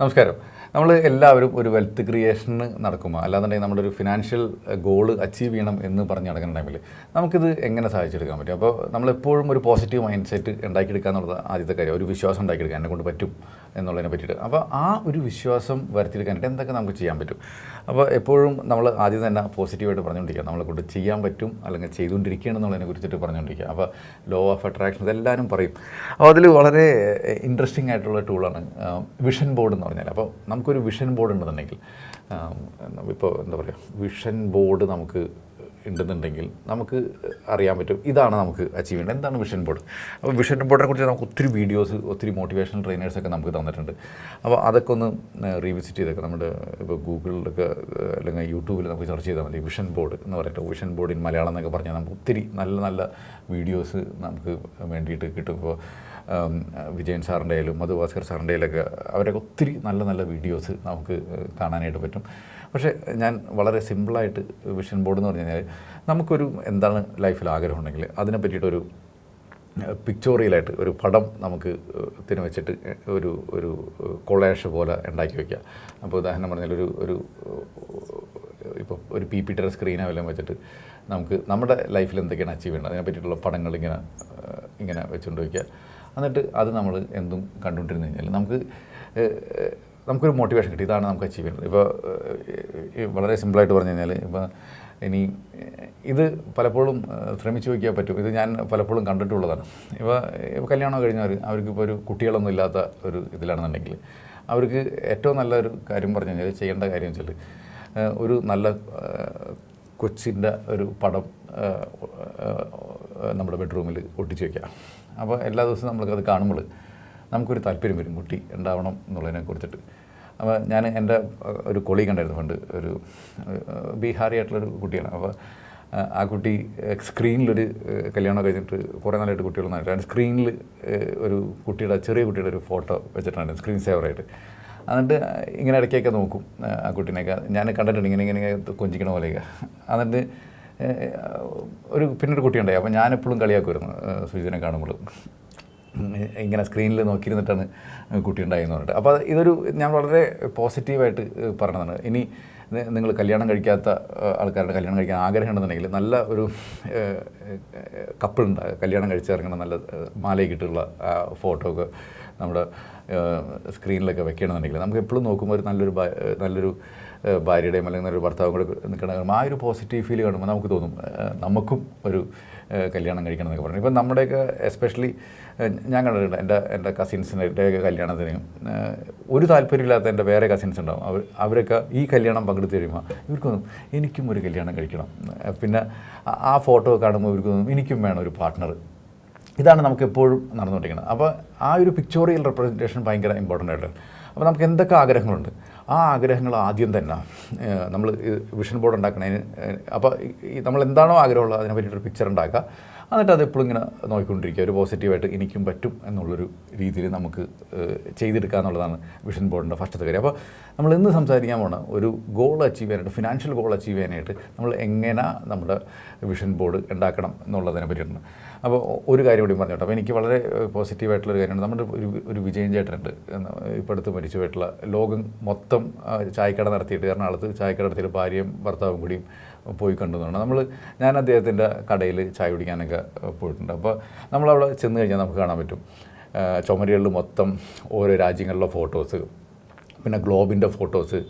നമസ്കാരം. നമ്മൾ എല്ലാവരും ഒരു വെൽത്ത് ക്രിയേഷന് നടക്കുമ്പോൾ അല്ലാന്നുണ്ടെങ്കിൽ നമ്മുടെ ഒരു ഫിനാൻഷ്യൽ ഗോൾ അച്ചീവ് ചെയ്യണം എന്ന് പറഞ്ഞ് നടക്കുന്ന ടൈമിൽ നമുക്കിത് എങ്ങനെ സാധിച്ചെടുക്കാൻ പറ്റും? അപ്പോൾ നമ്മളെപ്പോഴും ഒരു പോസിറ്റീവ് മൈൻഡ് സെറ്റ് ഉണ്ടാക്കിയെടുക്കുക എന്നുള്ളത് ആദ്യത്തെ കാര്യം. ഒരു വിശ്വാസം ഉണ്ടാക്കിയെടുക്കാൻ എന്നെ കൊണ്ട് പറ്റും. എന്നുള്ളതിനെ പറ്റിയിട്ട്. അപ്പോൾ ആ ഒരു വിശ്വാസം വരുത്തിയെടുക്കാനായിട്ട് എന്തൊക്കെ നമുക്ക് ചെയ്യാൻ പറ്റും? അപ്പോൾ എപ്പോഴും നമ്മൾ ആദ്യം തന്നെ പോസിറ്റീവായിട്ട് പറഞ്ഞുകൊണ്ടിരിക്കുക. നമ്മളെ കൊണ്ട് ചെയ്യാൻ പറ്റും അല്ലെങ്കിൽ ചെയ്തുകൊണ്ടിരിക്കുകയാണ് എന്നുള്ളതിനെ കുറിച്ചിട്ട് പറഞ്ഞുകൊണ്ടിരിക്കുക. അപ്പോൾ ലോ ഓഫ് അട്രാക്ഷൻ ഇതെല്ലാവരും പറയും. അപ്പോൾ അതിൽ വളരെ ഇൻട്രസ്റ്റിംഗ് ആയിട്ടുള്ള ടൂളാണ് വിഷൻ ബോർഡ് എന്ന് പറഞ്ഞാൽ. അപ്പോൾ നമുക്കൊരു വിഷൻ ബോർഡ് ഉണ്ടെന്നുണ്ടെങ്കിൽ ഇപ്പോൾ എന്താ പറയുക വിഷൻ ബോർഡ് നമുക്ക് ഉണ്ടെന്നുണ്ടെങ്കിൽ നമുക്ക് അറിയാൻ പറ്റും. ഇതാണ് നമുക്ക് അച്ചീവ് ചെയ്യേണ്ടത് എന്താണ് വിഷൻ ബോർഡ് അപ്പോൾ വിഷൻ ബോർഡിനെ കുറിച്ച് നമുക്ക് ഒത്തിരി വീഡിയോസ് ഒത്തിരി മോട്ടിവേഷണൽ ട്രെയിനേഴ്സൊക്കെ നമുക്ക് തന്നിട്ടുണ്ട്. അപ്പോൾ അതൊക്കെ ഒന്ന് റീവിസിറ്റ് ചെയ്തൊക്കെ നമ്മുടെ ഇപ്പോൾ ഗൂഗിളിലൊക്കെ അല്ലെങ്കിൽ യൂട്യൂബിൽ നമുക്ക് സെർച്ച് ചെയ്താൽ മതി. വിഷൻ ബോർഡ് എന്ന് പറയട്ടെ വിഷൻ ബോർഡ് ഇൻ മലയാളം എന്നൊക്കെ പറഞ്ഞാൽ നമുക്ക് ഒത്തിരി നല്ല നല്ല വീഡിയോസ് നമുക്ക് വേണ്ടിയിട്ട് കിട്ടും. ഇപ്പോൾ വിജയൻ സാറിന്റെ ആയാലും മധുഭാസ്കർ സാറിന്റെ ആയാലൊക്കെ അവരൊക്കെ ഒത്തിരി നല്ല നല്ല വീഡിയോസ് നമുക്ക് കാണാനായിട്ട് പറ്റും. പക്ഷേ ഞാൻ വളരെ സിമ്പിളായിട്ട് വിഷൻ ബോർഡ് എന്ന് പറഞ്ഞു കഴിഞ്ഞാൽ നമുക്കൊരു എന്താണ് ലൈഫിൽ ആഗ്രഹം ഉണ്ടെങ്കിൽ അതിനെ പറ്റിയിട്ടൊരു പിക്ചോറിയലായിട്ട് ഒരു പടം നമുക്ക് തിന് വെച്ചിട്ട് ഒരു ഒരു കൊളേഷ് പോലെ ഉണ്ടാക്കി വയ്ക്കുക അപ്പോൾ ഉദാഹരണം പറഞ്ഞാൽ ഒരു ഒരു ഇപ്പോൾ ഒരു പി പി ടെറ സ്ക്രീനോ വല്ലതും വെച്ചിട്ട് നമുക്ക് നമ്മുടെ ലൈഫിൽ എന്തൊക്കെയാണ് അച്ചീവ് ചെയ്യേണ്ടത്? അതിനെ പറ്റിയിട്ടുള്ള പടങ്ങൾ ഇങ്ങനെ ഇങ്ങനെ വെച്ചുകൊണ്ട് വയ്ക്കുക എന്നിട്ട് അത് നമ്മൾ എന്തും കണ്ടുകൊണ്ടിരുന്നു കഴിഞ്ഞാൽ നമുക്ക് നമുക്കൊരു മോട്ടിവേഷൻ കിട്ടി. ഇതാണ് നമുക്ക് അച്ചീവ് ചെയ്യുന്നത്. ഇപ്പോൾ വളരെ സിമ്പിളായിട്ട് പറഞ്ഞു കഴിഞ്ഞാൽ ഇപ്പോൾ ഇനി ഇത് പലപ്പോഴും ശ്രമിച്ചു വയ്ക്കാൻ പറ്റും. ഇത് ഞാൻ പലപ്പോഴും കണ്ടിട്ടുള്ളതാണ്. ഇപ്പോൾ ഇപ്പോൾ കല്യാണം കഴിഞ്ഞവർ അവർക്കിപ്പോൾ ഒരു കുട്ടികളൊന്നും ഇല്ലാത്ത ഒരു ഇതിലാണെന്നുണ്ടെങ്കിൽ അവർക്ക് ഏറ്റവും നല്ലൊരു കാര്യം പറഞ്ഞു കഴിഞ്ഞാൽ ചെയ്യേണ്ട കാര്യം വെച്ചാൽ ഒരു നല്ല കൊച്ചിന്റെ ഒരു പടം നമ്മുടെ ബെഡ്റൂമിൽ ഒട്ടിച്ച് വയ്ക്കുക അപ്പോൾ എല്ലാ ദിവസവും നമ്മൾക്കത് കാണുമ്പോൾ നമുക്കൊരു താല്പര്യം വരും കുട്ടി ഉണ്ടാവണം എന്നുള്ളതിനെ കുറിച്ചിട്ട്. അപ്പോൾ ഞാൻ എന്റെ ഒരു കൊളി ഉണ്ടായിരുന്നു പണ്ട് ഒരു ബീഹാറി ആയിട്ടുള്ളൊരു കുട്ടിയാണ്. അപ്പോൾ ആ കുട്ടി സ്ക്രീനിലൊരു കല്യാണം കഴിഞ്ഞിട്ട് കുറേ നാളായിട്ട് കുട്ടികളൊന്നായിട്ട് സ്ക്രീനിൽ ഒരു കുട്ടിയുടെ ചെറിയ കുട്ടിയുടെ ഒരു ഫോട്ടോ വെച്ചിട്ടുണ്ട് സ്ക്രീൻ സേവറായിട്ട് എന്നിട്ട് ഇങ്ങനെ ഇടയ്ക്കൊക്കെ നോക്കും ആ കുട്ടീനെയൊക്കെ. ഞാൻ കണ്ടിട്ടുണ്ട് ഇങ്ങനെ ഇങ്ങനെ കൊഞ്ചിക്കണ പോലെയൊക്കെ. എന്നിട്ട് ഒരു പിന്നൊരു കുട്ടിയുണ്ടായി. അപ്പോൾ ഞാനെപ്പോഴും കളിയാക്കുമായിരുന്നു സുജിതിനെ കാണുമ്പോൾ. ഇങ്ങനെ സ്ക്രീനിൽ നോക്കിയിരുന്നിട്ടാണ് കുട്ടി ഉണ്ടായെന്ന് പറഞ്ഞിട്ട് അപ്പോൾ ഇതൊരു ഞാൻ വളരെ പോസിറ്റീവായിട്ട് പറഞ്ഞതാണ്. ഇനി നിങ്ങൾ കല്യാണം കഴിക്കാത്ത ആൾക്കാരുടെ കല്യാണം കഴിക്കാൻ ആഗ്രഹം ഉണ്ടെന്നുണ്ടെങ്കിൽ നല്ല ഒരു കപ്പിളുണ്ട് കല്യാണം കഴിച്ചിറങ്ങുന്ന നല്ല മാലയ്ക്കിട്ടുള്ള ഫോട്ടോ ഒക്കെ നമ്മുടെ സ്ക്രീനിലൊക്കെ വെക്കണമെന്നുണ്ടെങ്കിൽ നമുക്ക് എപ്പോഴും നോക്കുമ്പോൾ ഒരു നല്ലൊരു നല്ലൊരു ഭാര്യയുടെയും അല്ലെങ്കിൽ നല്ലൊരു ഭർത്താവും കൂടെ നിൽക്കണം ആ ഒരു പോസിറ്റീവ് ഫീൽ കാണുമ്പോൾ നമുക്ക് തോന്നും നമുക്കും ഒരു കല്യാണം കഴിക്കണം എന്നൊക്കെ പറഞ്ഞു. ഇപ്പം നമ്മുടെയൊക്കെ എസ്പെഷ്യലി ഞാൻ കണ്ടിട്ടുണ്ട് എന്റെ എന്റെ കസിൻസിന്റെയൊക്കെ കല്യാണത്തിന് ഒരു താല്പര്യമില്ലാത്ത എന്റെ വേറെ കസിൻസ് ഉണ്ടാവും. അവർ അവരൊക്കെ ഈ കല്യാണം പങ്കെടുത്ത് കഴിയുമ്പോൾ ഇവർക്കൊന്നും എനിക്കും ഒരു കല്യാണം കഴിക്കണം. പിന്നെ ആ ഫോട്ടോ കാണുമ്പോൾ ഇവർക്ക് തോന്നും എനിക്കും വേണം ഒരു പാർട്ട്ണർ ഇതാണ് നമുക്ക് എപ്പോഴും നടന്നുകൊണ്ടിരിക്കുന്നത്. അപ്പോൾ ആ ഒരു പിക്ചോറിയൽ റെപ്രസെന്റേഷൻ ഭയങ്കര ഇമ്പോർട്ടന്റ് ആയിട്ടുണ്ട് അപ്പോൾ നമുക്ക് എന്തൊക്കെ ആഗ്രഹങ്ങളുണ്ട്? ആ ആഗ്രഹങ്ങൾ ആദ്യം തന്നെ. നമ്മൾ വിഷൻ ബോർഡ് ഉണ്ടാക്കണതിന് അപ്പോൾ നമ്മൾ എന്താണോ ആഗ്രഹമുള്ളത് അതിനെ പറ്റിയിട്ടൊരു പിക്ചർ ഉണ്ടാക്കുക. എന്നിട്ട് അത് എപ്പോഴും ഇങ്ങനെ നോക്കിക്കൊണ്ടിരിക്കുക. ഒരു പോസിറ്റീവായിട്ട് എനിക്കും പറ്റും എന്നുള്ളൊരു രീതിയിൽ നമുക്ക് ചെയ്തെടുക്കുക എന്നുള്ളതാണ് വിഷൻ ബോർഡിന്റെ ഫസ്റ്റത്തെ കാര്യം. അപ്പോൾ നമ്മൾ ഇന്ന് സംസാരിക്കാൻ പോണ ഒരു ഗോൾ അച്ചീവ് ചെയ്യാനായിട്ട് ഫിനാൻഷ്യൽ ഗോൾ അച്ചീവ് ചെയ്യാനായിട്ട് നമ്മൾ എങ്ങനെ നമ്മുടെ വിഷൻ ബോർഡ് ഉണ്ടാക്കണം എന്നുള്ളതിനെ പറ്റിയിട്ടുണ്ട് അപ്പോൾ ഒരു കാര്യം കൂടി പറഞ്ഞോട്ടെ. അപ്പോൾ എനിക്ക് വളരെ പോസിറ്റീവായിട്ടുള്ള ഒരു കാര്യമാണ് നമ്മുടെ ഒരു ഒരു വിജയൻ ചേട്ടനുണ്ട്. ഇപ്പോൾ അടുത്ത് മരിച്ചു പോയിട്ടുള്ള ലോകം മൊത്തം ചായക്കട നടത്തിയിട്ട് എറണാകുളത്ത് ചായക്കട നടത്തിയിട്ട് ഭാര്യയും ഭർത്താവും കൂടിയും പോയി കണ്ടുന്നതാണ് നമ്മൾ ഞാൻ അദ്ദേഹത്തിന്റെ കടയിൽ ചായ കുടിക്കാനൊക്കെ പോയിട്ടുണ്ട്. അപ്പോൾ നമ്മളവിടെ ചെന്ന് കഴിഞ്ഞാൽ നമുക്ക് കാണാൻ പറ്റും. ചുമരുകളിൽ മൊത്തം ഓരോ രാജ്യങ്ങളിലെ ഫോട്ടോസ് പിന്നെ ഗ്ലോബിന്റെ ഫോട്ടോസ്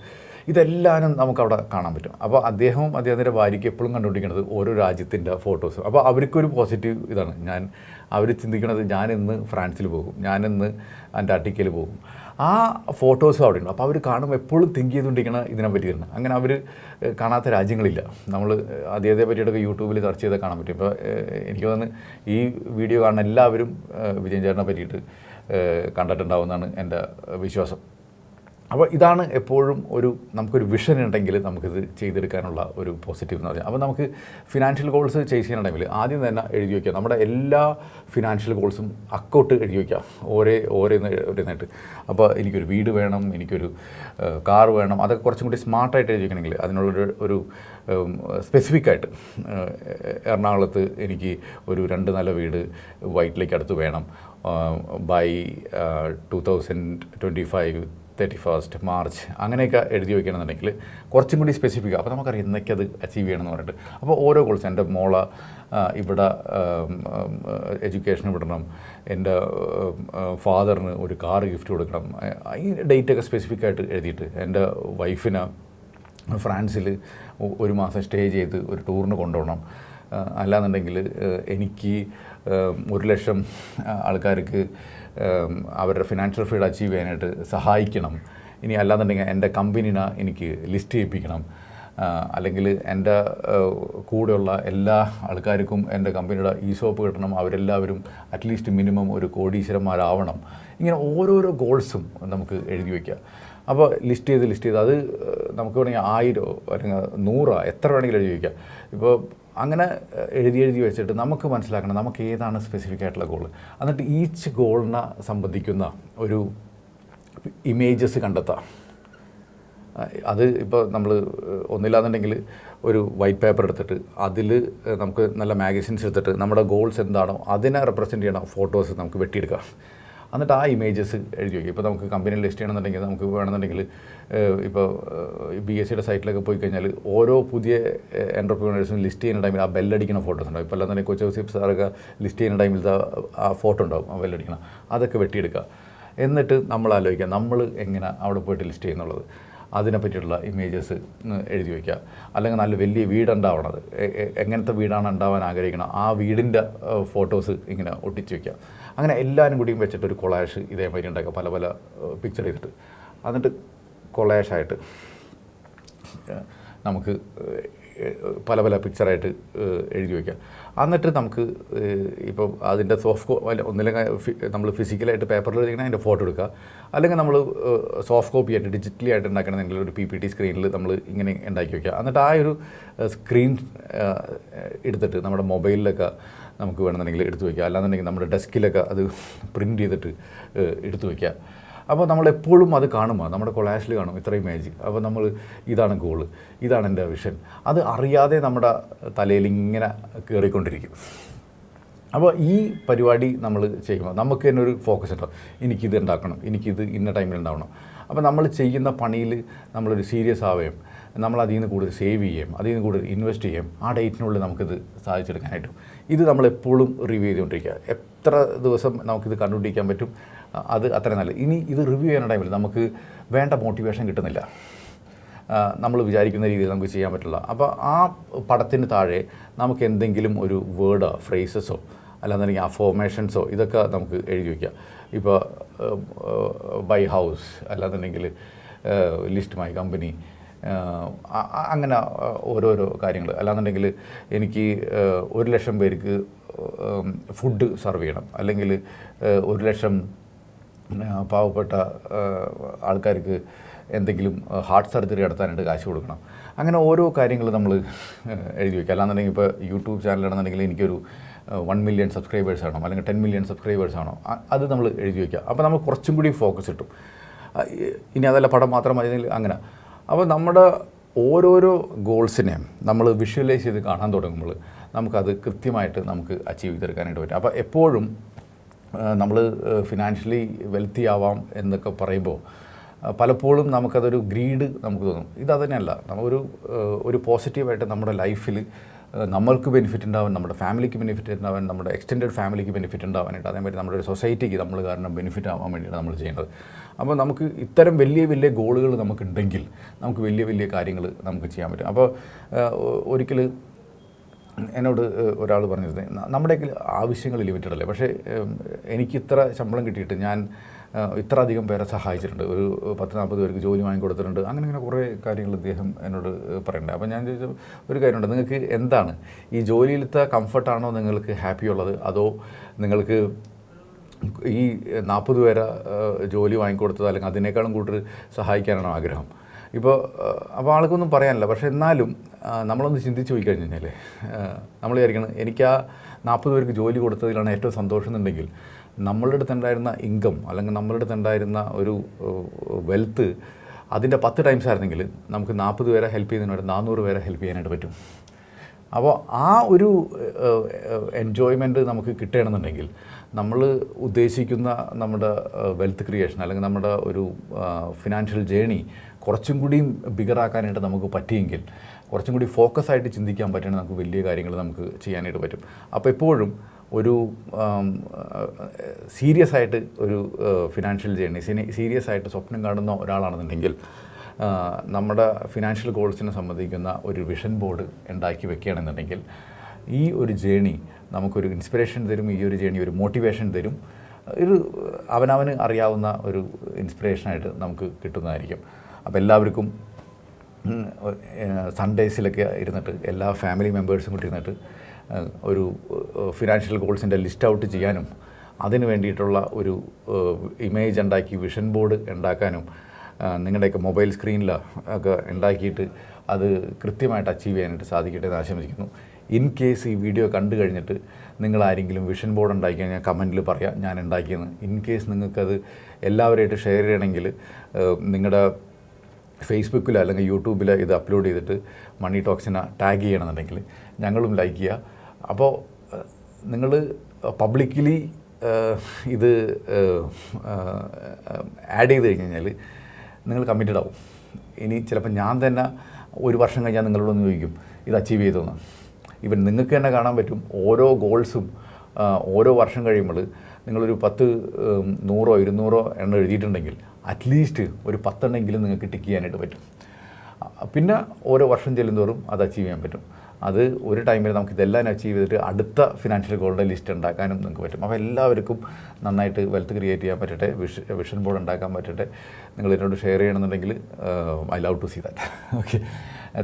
ഇതെല്ലാനും നമുക്കവിടെ കാണാൻ പറ്റും. അപ്പോൾ അദ്ദേഹവും അദ്ദേഹത്തിന്റെ ഭാര്യയ്ക്ക് എപ്പോഴും കണ്ടുപിടിക്കുന്നത് ഓരോ രാജ്യത്തിന്റെ ഫോട്ടോസ് അപ്പോൾ അവർക്കൊരു പോസിറ്റീവ് ഇതാണ്. ഞാൻ അവർ ചിന്തിക്കുന്നത് ഞാൻ ഇന്ന് ഫ്രാൻസിൽ പോകും. ഞാൻ ഇന്ന് അന്റാർട്ടിക്കയിൽ പോകും. ആ ഫോട്ടോസും അവിടെ ഉണ്ട്. അപ്പോൾ അവർ കാണുമ്പോൾ എപ്പോഴും തിങ്ക് ചെയ്തുകൊണ്ടിരിക്കണം ഇതിനെ പറ്റി തന്നെ. അങ്ങനെ അവർ കാണാത്ത രാജ്യങ്ങളില്ല. നമ്മൾ അദ്ദേഹത്തെ പറ്റിയിട്ടൊക്കെ യൂട്യൂബിൽ സെർച്ച് ചെയ്താൽ കാണാൻ പറ്റും. ഇപ്പോൾ എനിക്ക് തോന്നുന്നു ഈ വീഡിയോ കാണുന്ന എല്ലാവരും വിജയൻ ചേട്ടനെ പറ്റിയിട്ട് കണ്ടിട്ടുണ്ടാവുമെന്നാണ് എന്റെ വിശ്വാസം. അപ്പോൾ ഇതാണ് എപ്പോഴും ഒരു നമുക്കൊരു വിഷൻ ഉണ്ടെങ്കിൽ നമുക്കിത് ചെയ്തെടുക്കാനുള്ള ഒരു പോസിറ്റീവ് എന്ന് പറയുന്നത് അപ്പോൾ നമുക്ക് ഫിനാൻഷ്യൽ ഗോൾസ് ചെയ്സ് ചെയ്യുന്ന ടൈമിൽ ആദ്യം തന്നെ എഴുതി വയ്ക്കുക നമ്മുടെ എല്ലാ ഫിനാൻഷ്യൽ ഗോൾസും അക്കൗട്ട് എഴുതി വയ്ക്കുക ഓരേ ഓരോന്ന് ഓരോന്നായിട്ട് അപ്പോൾ എനിക്കൊരു വീട് വേണം എനിക്കൊരു കാർ വേണം അതൊക്കെ കുറച്ചും കൂടി സ്മാർട്ടായിട്ട് എഴുതി വയ്ക്കണമെങ്കിൽ അതിനുള്ളൊരു ഒരു സ്പെസിഫിക് ആയിട്ട് എറണാകുളത്ത് എനിക്ക് ഒരു രണ്ട് നില വീട് വൈറ്റിലേക്ക് അടുത്ത് വേണം. By two thousand twenty five thirty first March അങ്ങനെയൊക്കെ എഴുതി വയ്ക്കണമെന്നുണ്ടെങ്കിൽ കുറച്ചും കൂടി സ്പെസിഫിക് അപ്പോൾ നമുക്കറിയാം ഇന്നൊക്കെ അത് അച്ചീവ് ചെയ്യണമെന്ന് പറഞ്ഞിട്ട്. അപ്പോൾ ഓരോ ഗോൾസ് എന്റെ മോള ഇവിടെ എഡ്യൂക്കേഷൻ വിടണം. എന്റെ ഫാദറിന് ഒരു കാർ ഗിഫ്റ്റ് കൊടുക്കണം. ഈ ഡേറ്റൊക്കെ സ്പെസിഫിക് ആയിട്ട് എഴുതിയിട്ട് എന്റെ വൈഫിന് ഫ്രാൻസിൽ ഒരു മാസം സ്റ്റേ ചെയ്ത് ഒരു ടൂറിന് കൊണ്ടുപോകണം. അല്ലാന്നുണ്ടെങ്കിൽ എനിക്ക് ഒരു ലക്ഷം ആൾക്കാർക്ക് അവരുടെ ഫിനാൻഷ്യൽ ഫ്രീഡം അച്ചീവ് ചെയ്യാനായിട്ട് സഹായിക്കണം. ഇനി അല്ലാന്നുണ്ടെങ്കിൽ എന്റെ കമ്പനീനെ എനിക്ക് ലിസ്റ്റ് ചെയ്യിപ്പിക്കണം. അല്ലെങ്കിൽ എന്റെ കൂടെയുള്ള എല്ലാ ആൾക്കാർക്കും എന്റെ കമ്പനിയുടെ ഈ ഷോപ്പ് കിട്ടണം. അവരെല്ലാവരും അറ്റ്ലീസ്റ്റ് മിനിമം ഒരു കോടീശ്വരന്മാരാവണം. ഇങ്ങനെ ഓരോരോ ഗോൾസും നമുക്ക് എഴുതി വയ്ക്കുക അപ്പോൾ ലിസ്റ്റ് ചെയ്ത് ലിസ്റ്റ് ചെയ്ത്. അത് നമുക്ക് വേണമെങ്കിൽ ആയിരോ അല്ലെങ്കിൽ നൂറോ എത്ര വേണമെങ്കിലും എഴുതി വയ്ക്കാം ഇപ്പോൾ അങ്ങനെ എഴുതി എഴുതി വെച്ചിട്ട് നമുക്ക് മനസ്സിലാക്കണം നമുക്ക് ഏതാണ് സ്പെസിഫിക് ആയിട്ടുള്ള ഗോൾ എന്നിട്ട് ഈച്ച് ഗോളിനെ സംബന്ധിക്കുന്ന ഒരു ഇമേജസ് കണ്ടെത്താം. അത് ഇപ്പോൾ നമ്മൾ ഒന്നില്ലാന്നുണ്ടെങ്കിൽ ഒരു വൈറ്റ് പേപ്പർ എടുത്തിട്ട് അതിൽ നമുക്ക് നല്ല മാഗസിൻസ് എടുത്തിട്ട് നമ്മുടെ ഗോൾസ് എന്താണോ അതിനെ റെപ്രസെന്റ് ചെയ്യണ ഫോട്ടോസ് നമുക്ക് വെട്ടിയെടുക്കാം. എന്നിട്ട് ആ ഇമേജസ് എഴുതി വയ്ക്കും. ഇപ്പോൾ നമുക്ക് കമ്പനിയിൽ ലിസ്റ്റ് ചെയ്യണമെന്നുണ്ടെങ്കിൽ നമുക്ക് വേണമെന്നുണ്ടെങ്കിൽ ഇപ്പോൾ ബി എസ് സിയുടെ സൈറ്റിലൊക്കെ പോയി കഴിഞ്ഞാൽ ഓരോ പുതിയ എന്റർപ്രീനേഴ്സും ലിസ്റ്റ് ചെയ്യുന്ന ടൈമിൽ ആ ബെല്ലടിക്കുന്ന ഫോട്ടോസ് ഉണ്ടാവും. ഇപ്പോൾ തന്നെ കൊച്ചു സിപ്സ് സാറൊക്കെ ലിസ്റ്റ് ചെയ്യുന്ന ടൈമിൽ ആ ഫോട്ടോ ഉണ്ടാവും ആ ബെല്ലടിക്കണം അതൊക്കെ വെട്ടിയെടുക്കുക. എന്നിട്ട് നമ്മൾ ആലോചിക്കുക നമ്മൾ എങ്ങനെ അവിടെ പോയിട്ട് ലിസ്റ്റ് ചെയ്യുന്നുള്ളത്. അതിനെ പറ്റിയിട്ടുള്ള ഇമേജസ് എഴുതി വയ്ക്കുക. അല്ലെങ്കിൽ നല്ല വലിയ വീടുണ്ടാവണത്. എങ്ങനത്തെ വീടാണ് ഉണ്ടാവാൻ ആഗ്രഹിക്കണം ആ വീടിന്റെ ഫോട്ടോസ് ഇങ്ങനെ ഒട്ടിച്ച് വയ്ക്കുക. അങ്ങനെ എല്ലാവരും കൂടിയും വെച്ചിട്ട് ഒരു കൊളാഷ് ഇതേമാതിരി ഉണ്ടാക്കുക പല പല പിക്ചർ ചെയ്തിട്ട്. എന്നിട്ട് കൊളാഷായിട്ട് നമുക്ക് പല പല പിക്ചറായിട്ട് എഴുതി വയ്ക്കാം എന്നിട്ട് നമുക്ക് ഇപ്പോൾ അതിന്റെ സോഫ്റ്റ് കോ ഒന്നില്ലെങ്കിൽ നമ്മൾ ഫിസിക്കലായിട്ട് പേപ്പറിൽ എഴുതിക്കണം അതിന്റെ ഫോട്ടോ എടുക്കുക. അല്ലെങ്കിൽ നമ്മൾ സോഫ്റ്റ് കോപ്പി ആയിട്ട് ഡിജിറ്റലി ആയിട്ട് ഉണ്ടാക്കണമെങ്കിൽ ഒരു പി പി ടി സ്ക്രീനിൽ നമ്മൾ ഇങ്ങനെ ഉണ്ടാക്കി വയ്ക്കുക എന്നിട്ട് ആ ഒരു സ്ക്രീൻ എടുത്തിട്ട് നമ്മുടെ മൊബൈലിലൊക്കെ നമുക്ക് വേണമെന്നുണ്ടെങ്കിൽ എടുത്തു വയ്ക്കുക അല്ലാന്നുണ്ടെങ്കിൽ നമ്മുടെ ഡെസ്കിലൊക്കെ അത് പ്രിന്റ് ചെയ്തിട്ട് എടുത്തു വയ്ക്കുക അപ്പോൾ നമ്മൾ എപ്പോഴും അത് കാണുമ്പോൾ നമ്മുടെ കൊളാഷിൽ കാണും. ഇത്ര ഇമേജ് അപ്പോൾ നമ്മൾ ഇതാണ് ഗോൾ ഇതാണ് എന്റെ വിഷൻ അത് അറിയാതെ നമ്മുടെ തലയിൽ ഇങ്ങനെ കയറിക്കൊണ്ടിരിക്കും. അപ്പോൾ ഈ പരിപാടി നമ്മൾ ചെയ്യുമ്പോൾ നമുക്ക് തന്നെ ഒരു ഫോക്കസ് ഉണ്ടാവും എനിക്കിത് ഉണ്ടാക്കണം. എനിക്കിത് ഇന്ന ടൈമിൽ ഉണ്ടാവണം. അപ്പോൾ നമ്മൾ ചെയ്യുന്ന പണിയിൽ നമ്മളൊരു സീരിയസ് ആവുകയും നമ്മൾ അതിൽ നിന്ന് കൂടുതൽ സേവ് ചെയ്യുകയും അതിൽ നിന്ന് കൂടുതൽ ഇൻവെസ്റ്റ് ചെയ്യുകയും ആ ഡേറ്റിനുള്ളിൽ നമുക്കിത് സാധിച്ചെടുക്കാനായിട്ടും ഇത് നമ്മൾ എപ്പോഴും റിവ്യൂ ചെയ്തുകൊണ്ടിരിക്കുക. എത്ര ദിവസം നമുക്കിത് കണ്ടുപിടിക്കാൻ പറ്റും? അത് അത്ര നല്ലത്. ഇനി ഇത് റിവ്യൂ ചെയ്യുന്ന ടൈമിൽ നമുക്ക് വേണ്ട മോട്ടിവേഷൻ കിട്ടുന്നില്ല. നമ്മൾ വിചാരിക്കുന്ന രീതിയിൽ നമുക്ക് ചെയ്യാൻ പറ്റില്ല. അപ്പോൾ ആ പടത്തിന് താഴെ നമുക്ക് എന്തെങ്കിലും ഒരു വേർഡോ ഫ്രേസസോ അല്ലാന്നുണ്ടെങ്കിൽ അഫോർമേഷൻസോ ഇതൊക്കെ നമുക്ക് എഴുതി വയ്ക്കാം ഇപ്പോൾ ബൈ ഹൗസ് അല്ലാന്നുണ്ടെങ്കിൽ ലിസ്റ്റ് മൈ കമ്പനി അങ്ങനെ ഓരോരോ കാര്യങ്ങൾ അല്ലാന്നുണ്ടെങ്കിൽ എനിക്ക് ഒരു ലക്ഷം പേർക്ക് ഫുഡ് സെർവ് ചെയ്യണം. അല്ലെങ്കിൽ ഒരു ലക്ഷം പാവപ്പെട്ട ആൾക്കാർക്ക് എന്തെങ്കിലും ഹാർട്ട് സർജറി നടത്താനായിട്ട് കാശ് കൊടുക്കണം. അങ്ങനെ ഓരോ കാര്യങ്ങൾ നമ്മൾ എഴുതി വയ്ക്കുക അല്ലാന്നുണ്ടെങ്കിൽ ഇപ്പോൾ യൂട്യൂബ് ചാനലാണെന്നുണ്ടെങ്കിൽ എനിക്കൊരു വൺ മില്യൺ സബ്സ്ക്രൈബേഴ്സ് ആണോ? അല്ലെങ്കിൽ ടെൻ മില്യൺ സബ്സ്ക്രൈബേഴ്സ് ആണോ? അത് നമ്മൾ എഴുതി വയ്ക്കുക അപ്പോൾ നമ്മൾ കുറച്ചും കൂടി ഫോക്കസ് കിട്ടും. ഇനി അതല്ല പടം മാത്രം മതി അങ്ങനെ. അപ്പോൾ നമ്മുടെ ഓരോരോ ഗോൾസിനെ നമ്മൾ വിഷ്വലൈസ് ചെയ്ത് കാണാൻ തുടങ്ങുമ്പോൾ നമുക്കത് കൃത്യമായിട്ട് നമുക്ക് അച്ചീവ് ചെയ്തെടുക്കാനായിട്ട് പറ്റും. അപ്പോൾ എപ്പോഴും നമ്മൾ ഫിനാൻഷ്യലി വെൽത്തി ആവാം എന്നൊക്കെ പറയുമ്പോൾ പലപ്പോഴും നമുക്കതൊരു ഗ്രീഡ് നമുക്ക് തോന്നും. ഇത് തന്നെയല്ല നമ്മളൊരു ഒരു പോസിറ്റീവായിട്ട് നമ്മുടെ ലൈഫിൽ നമ്മൾക്ക് ബെനിഫിറ്റ് ഉണ്ടാവാൻ നമ്മുടെ ഫാമിലിക്ക് ബെനിഫിറ്റ് ഉണ്ടാവാൻ നമ്മുടെ എക്സ്റ്റെൻഡ് ഫാമിലിക്ക് ബെനിഫിറ്റ് ഉണ്ടാവാനായിട്ട് അതേമാതിരി നമ്മുടെ ഒരു സൊസൈറ്റിക്ക് നമ്മൾ കാരണം ബെനിഫിറ്റ് ആവാൻ വേണ്ടിയിട്ട് നമ്മൾ ചെയ്യേണ്ടത്. അപ്പോൾ നമുക്ക് ഇത്തരം വലിയ വലിയ ഗോളുകൾ നമുക്കുണ്ടെങ്കിൽ നമുക്ക് വലിയ വലിയ കാര്യങ്ങൾ നമുക്ക് ചെയ്യാൻ പറ്റും. അപ്പോൾ ഒരിക്കൽ എന്നോട് ഒരാൾ പറഞ്ഞിരുന്നത് "ന- നമ്മുടെയൊക്കെ ആവശ്യങ്ങൾ ലിമിറ്റഡ് അല്ലേ പക്ഷേ എനിക്ക് ഇത്ര ശമ്പളം കിട്ടിയിട്ട് ഞാൻ ഇത്ര അധികം പേരെ സഹായിച്ചിട്ടുണ്ട്. ഒരു പത്ത് നാൽപ്പത് പേർക്ക് ജോലി വാങ്ങിക്കൊടുത്തിട്ടുണ്ട് അങ്ങനെ ഇങ്ങനെ കുറേ കാര്യങ്ങൾ അദ്ദേഹം എന്നോട് പറയുന്നുണ്ട് അപ്പോൾ ഞാൻ ചോദിച്ച ഒരു കാര്യമുണ്ട് നിങ്ങൾക്ക് എന്താണ്? ഈ ജോലിയിലത്തെ കംഫർട്ടാണോ നിങ്ങൾക്ക് ഹാപ്പി ഉള്ളത് അതോ നിങ്ങൾക്ക് ഈ നാൽപ്പത് പേരെ ജോലി വാങ്ങിക്കൊടുത്തത് അല്ലെങ്കിൽ അതിനേക്കാളും കൂടുതൽ സഹായിക്കാനാണോ ആഗ്രഹം? ഇപ്പോൾ അപ്പോൾ ആൾക്കൊന്നും പറയാനില്ല. പക്ഷേ എന്നാലും നമ്മളൊന്ന് ചിന്തിച്ച് പോയി കഴിഞ്ഞ് കഴിഞ്ഞാൽ നമ്മൾ വിചാരിക്കണം എനിക്ക് ആ നാൽപ്പത് പേർക്ക് ജോലി കൊടുത്തതിലാണ് ഏറ്റവും സന്തോഷം എന്നുണ്ടെങ്കിൽ നമ്മളുടെ അടുത്തുണ്ടായിരുന്ന ഇൻകം അല്ലെങ്കിൽ നമ്മളുടെ അടുത്തുണ്ടായിരുന്ന ഒരു വെൽത്ത് അതിന്റെ പത്ത് ടൈംസ് ആയിരുന്നെങ്കിൽ നമുക്ക് നാൽപ്പത് പേരെ ഹെൽപ്പ് ചെയ്യുന്നതിനോട് നാനൂറ് പേരെ ഹെൽപ്പ് ചെയ്യാനായിട്ട് പറ്റും. അപ്പോൾ ആ ഒരു എൻജോയ്മെന്റ് നമുക്ക് കിട്ടുകയാണെന്നുണ്ടെങ്കിൽ നമ്മൾ ഉദ്ദേശിക്കുന്ന നമ്മുടെ വെൽത്ത് ക്രിയേഷൻ അല്ലെങ്കിൽ നമ്മുടെ ഒരു ഫിനാൻഷ്യൽ ജേണി കുറച്ചും കൂടിയും ബിഗറാക്കാനായിട്ട് നമുക്ക് പറ്റിയെങ്കിൽ കുറച്ചും കൂടി ഫോക്കസ് ആയിട്ട് ചിന്തിക്കാൻ പറ്റുകയാണെങ്കിൽ നമുക്ക് വലിയ കാര്യങ്ങൾ നമുക്ക് ചെയ്യാനായിട്ട് പറ്റും. അപ്പോൾ എപ്പോഴും ഒരു സീരിയസ് ആയിട്ട് ഒരു ഫിനാൻഷ്യൽ ജേണി സീരിയസ് ആയിട്ട് സ്വപ്നം കാണുന്ന ഒരാളാണെന്നുണ്ടെങ്കിൽ നമ്മുടെ ഫിനാൻഷ്യൽ ഗോൾസിനെ സംബന്ധിക്കുന്ന ഒരു വിഷൻ ബോർഡ് ഉണ്ടാക്കി വെക്കുകയാണെന്നുണ്ടെങ്കിൽ ഈ ഒരു ജേണി നമുക്കൊരു ഇൻസ്പിറേഷൻ തരും ഈ ഒരു ജേണി ഒരു മോട്ടിവേഷൻ തരും. ഒരു അവനവന് അറിയാവുന്ന ഒരു ഇൻസ്പിറേഷനായിട്ട് നമുക്ക് കിട്ടുന്നതായിരിക്കും. അപ്പോൾ എല്ലാവർക്കും സൺഡേസിലൊക്കെ ഇരുന്നിട്ട് എല്ലാ ഫാമിലി മെമ്പേഴ്സും കൂടി ഇരുന്നിട്ട് ഒരു ഫിനാൻഷ്യൽ ഗോൾസിന്റെ ലിസ്റ്റ് ഔട്ട് ചെയ്യാനും അതിന് വേണ്ടിയിട്ടുള്ള ഒരു ഇമേജ് ഉണ്ടാക്കി വിഷൻ ബോർഡ് ഉണ്ടാക്കാനും നിങ്ങളുടെയൊക്കെ മൊബൈൽ സ്ക്രീനിൽ ഒക്കെ ഉണ്ടാക്കിയിട്ട് അത് കൃത്യമായിട്ട് അച്ചീവ് ചെയ്യാനായിട്ട് സാധിക്കട്ടെ എന്ന് ആശംസിക്കുന്നു. ഇൻ കേസ് ഈ വീഡിയോ കണ്ടു കഴിഞ്ഞിട്ട് നിങ്ങൾ ആരെങ്കിലും വിഷൻ ബോർഡ് ഉണ്ടാക്കി കഴിഞ്ഞാൽ കമന്റിൽ പറയാം. ഞാൻ ഉണ്ടാക്കിയെന്ന്. ഇൻ കേസ് നിങ്ങൾക്കത് എല്ലാവരുമായിട്ട് ഷെയർ ചെയ്യണമെങ്കിൽ നിങ്ങളുടെ ഫേസ്ബുക്കിലോ അല്ലെങ്കിൽ യൂട്യൂബിലോ ഇത് അപ്ലോഡ് ചെയ്തിട്ട് മണി ടോക്സിനെ ടാഗ് ചെയ്യണമെന്നുണ്ടെങ്കിൽ ഞങ്ങളും ലൈക്ക് ചെയ്യുക അപ്പോൾ നിങ്ങൾ പബ്ലിക്കലി ഇത് ആഡ് ചെയ്ത് കഴിഞ്ഞ് കഴിഞ്ഞാൽ നിങ്ങൾ കമ്മിറ്റഡ് ആവും. ഇനി ചിലപ്പോൾ ഞാൻ തന്നെ ഒരു വർഷം കഴിഞ്ഞാൽ നിങ്ങളോട് ഒന്ന് ചോദിക്കും ഇത് അച്ചീവ് ചെയ്തോന്ന്? ഇവൻ നിങ്ങൾക്ക് തന്നെ കാണാൻ പറ്റും ഓരോ ഗോൾസും ഓരോ വർഷം കഴിയുമ്പോൾ നിങ്ങളൊരു പത്ത് നൂറോ ഇരുന്നൂറോ എണ്ണം എഴുതിയിട്ടുണ്ടെങ്കിൽ അറ്റ്ലീസ്റ്റ് ഒരു പത്തെണ്ണെങ്കിലും നിങ്ങൾക്ക് ടിക്ക് ചെയ്യാനായിട്ട് പറ്റും. പിന്നെ ഓരോ വർഷം ചെല്ലുന്തോറും അത് അച്ചീവ് ചെയ്യാൻ പറ്റും. അത് ഒരു ടൈമിൽ നമുക്ക് ഇതെല്ലാം അച്ചീവ് ചെയ്തിട്ട് അടുത്ത ഫിനാൻഷ്യൽ ഗോളുടെ ലിസ്റ്റ് ഉണ്ടാക്കാനും നിങ്ങൾക്ക് പറ്റും. അപ്പോൾ എല്ലാവർക്കും നന്നായിട്ട് വെൽത്ത് ക്രിയേറ്റ് ചെയ്യാൻ പറ്റട്ടെ വിഷ വിഷൻ ബോർഡ് ഉണ്ടാക്കാൻ പറ്റട്ടെ. നിങ്ങൾ എന്നോട് ഷെയർ ചെയ്യണമെന്നുണ്ടെങ്കിൽ I love to see that okay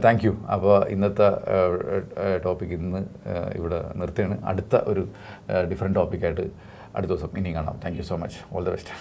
thank you അപ്പോൾ ഇന്നത്തെ ടോപ്പിക് ഇന്ന് ഇവിടെ നിർത്തുകയാണ്. അടുത്ത ഒരു ഡിഫറെന്റ് ടോപ്പിക്കായിട്ട് അടുത്ത ദിവസം ഇനിയും കാണാം. Thank you so much all the best